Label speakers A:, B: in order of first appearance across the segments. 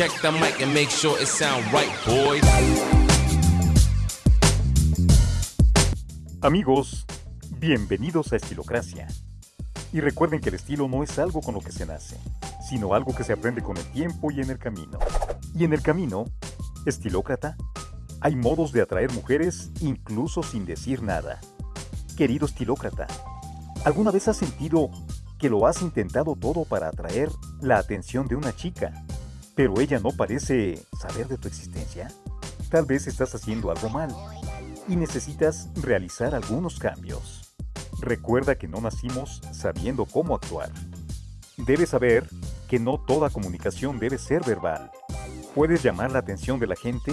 A: Check the mic and make sure it sound right, boys.
B: Amigos, bienvenidos a Estilocracia. Y recuerden que el estilo no es algo con lo que se nace, sino algo que se aprende con el tiempo y en el camino. Y en el camino, estilócrata, hay modos de atraer mujeres incluso sin decir nada. Querido estilócrata, ¿alguna vez has sentido que lo has intentado todo para atraer la atención de una chica, pero ella no parece saber de tu existencia? Tal vez estás haciendo algo mal y necesitas realizar algunos cambios. Recuerda que no nacimos sabiendo cómo actuar. Debes saber que no toda comunicación debe ser verbal. Puedes llamar la atención de la gente,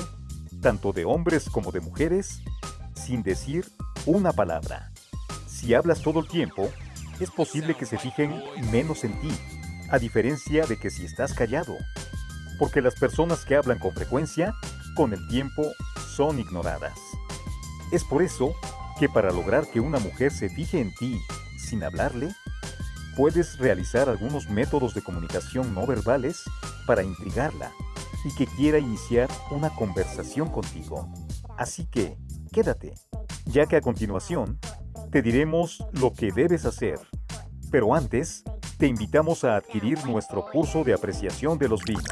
B: tanto de hombres como de mujeres, sin decir una palabra. Si hablas todo el tiempo, es posible que se fijen menos en ti, a diferencia de que si estás callado. Porque las personas que hablan con frecuencia, con el tiempo, son ignoradas. Es por eso que para lograr que una mujer se fije en ti sin hablarle, puedes realizar algunos métodos de comunicación no verbales para intrigarla y que quiera iniciar una conversación contigo. Así que, quédate, ya que a continuación te diremos lo que debes hacer. Pero antes, te invitamos a adquirir nuestro curso de apreciación de los vinos.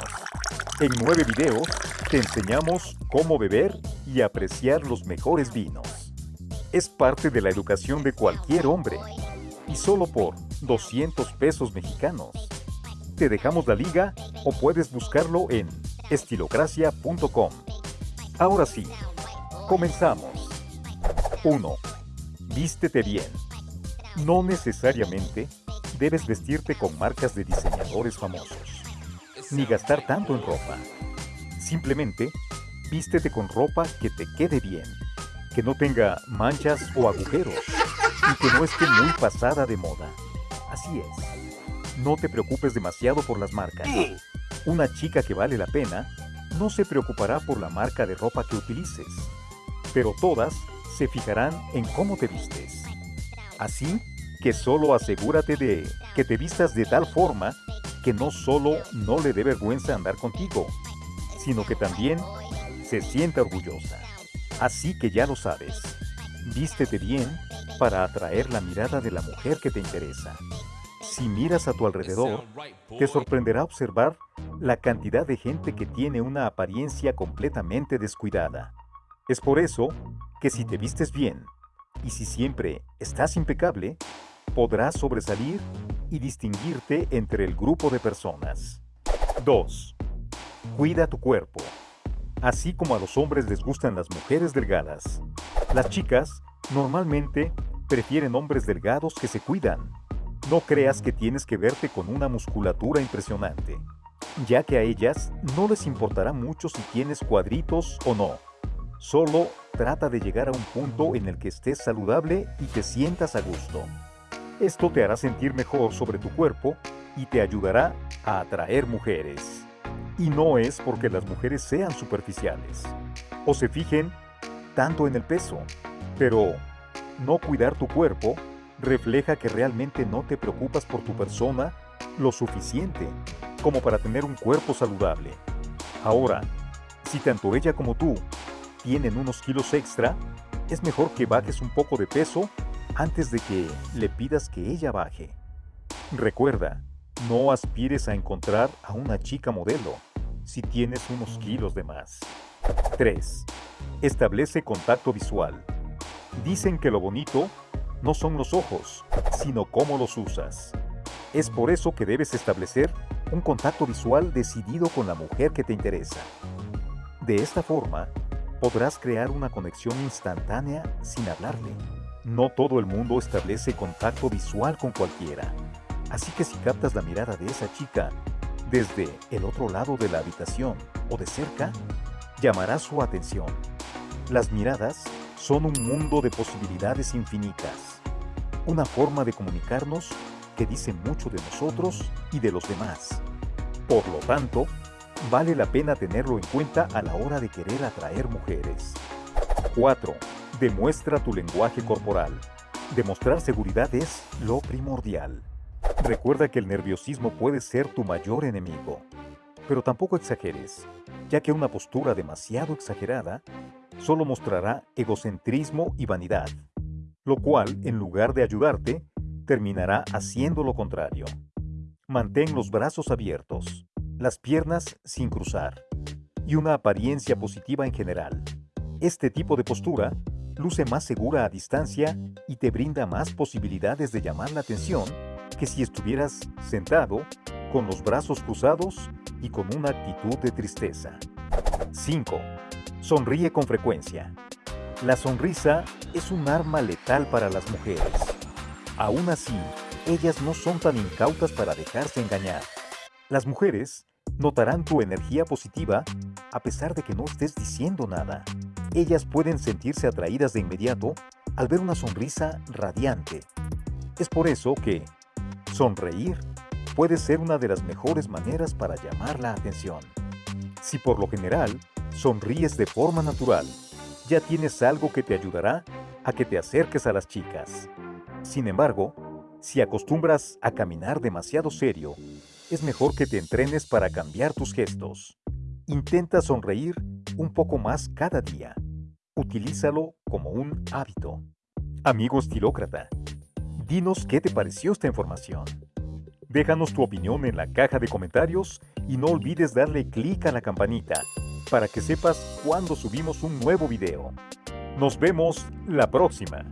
B: En nueve videos, te enseñamos cómo beber y apreciar los mejores vinos. Es parte de la educación de cualquier hombre. Y solo por 200 pesos mexicanos. Te dejamos la liga o puedes buscarlo en estilocracia.com. Ahora sí, comenzamos. 1. Vístete bien. No necesariamente debes vestirte con marcas de diseñadores famosos, ni gastar tanto en ropa. Simplemente, vístete con ropa que te quede bien, que no tenga manchas o agujeros y que no esté muy pasada de moda. Así es. No te preocupes demasiado por las marcas. Una chica que vale la pena no se preocupará por la marca de ropa que utilices, pero todas se fijarán en cómo te vistes. Así que solo asegúrate de que te vistas de tal forma que no solo no le dé vergüenza andar contigo, sino que también se sienta orgullosa. Así que ya lo sabes, vístete bien para atraer la mirada de la mujer que te interesa. Si miras a tu alrededor, te sorprenderá observar la cantidad de gente que tiene una apariencia completamente descuidada. Es por eso que si te vistes bien y si siempre estás impecable, podrás sobresalir y distinguirte entre el grupo de personas. 2. Cuida tu cuerpo. Así como a los hombres les gustan las mujeres delgadas, las chicas normalmente prefieren hombres delgados que se cuidan. No creas que tienes que verte con una musculatura impresionante, ya que a ellas no les importará mucho si tienes cuadritos o no. Solo trata de llegar a un punto en el que estés saludable y te sientas a gusto. Esto te hará sentir mejor sobre tu cuerpo y te ayudará a atraer mujeres. Y no es porque las mujeres sean superficiales o se fijen tanto en el peso, pero no cuidar tu cuerpo refleja que realmente no te preocupas por tu persona lo suficiente como para tener un cuerpo saludable. Ahora, si tanto ella como tú tienen unos kilos extra, es mejor que bajes un poco de peso antes de que le pidas que ella baje. Recuerda, no aspires a encontrar a una chica modelo si tienes unos kilos de más. 3. Establece contacto visual. Dicen que lo bonito no son los ojos, sino cómo los usas. Es por eso que debes establecer un contacto visual decidido con la mujer que te interesa. De esta forma, podrás crear una conexión instantánea sin hablarle. No todo el mundo establece contacto visual con cualquiera. Así que si captas la mirada de esa chica desde el otro lado de la habitación o de cerca, llamará su atención. Las miradas son un mundo de posibilidades infinitas. Una forma de comunicarnos que dice mucho de nosotros y de los demás. Por lo tanto, vale la pena tenerlo en cuenta a la hora de querer atraer mujeres. 4. Demuestra tu lenguaje corporal. Demostrar seguridad es lo primordial. Recuerda que el nerviosismo puede ser tu mayor enemigo. Pero tampoco exageres, ya que una postura demasiado exagerada solo mostrará egocentrismo y vanidad, lo cual, en lugar de ayudarte, terminará haciendo lo contrario. Mantén los brazos abiertos, las piernas sin cruzar y una apariencia positiva en general. Este tipo de postura luce más segura a distancia y te brinda más posibilidades de llamar la atención que si estuvieras sentado, con los brazos cruzados y con una actitud de tristeza. 5. Sonríe con frecuencia. La sonrisa es un arma letal para las mujeres. Aún así, ellas no son tan incautas para dejarse engañar. Las mujeres notarán tu energía positiva a pesar de que no estés diciendo nada. Ellas pueden sentirse atraídas de inmediato al ver una sonrisa radiante. Es por eso que sonreír puede ser una de las mejores maneras para llamar la atención. Si por lo general sonríes de forma natural, ya tienes algo que te ayudará a que te acerques a las chicas. Sin embargo, si acostumbras a caminar demasiado serio, es mejor que te entrenes para cambiar tus gestos. Intenta sonreír un poco más cada día. Utilízalo como un hábito. Amigo estilócrata, dinos qué te pareció esta información. Déjanos tu opinión en la caja de comentarios y no olvides darle clic a la campanita para que sepas cuando subimos un nuevo video. Nos vemos la próxima.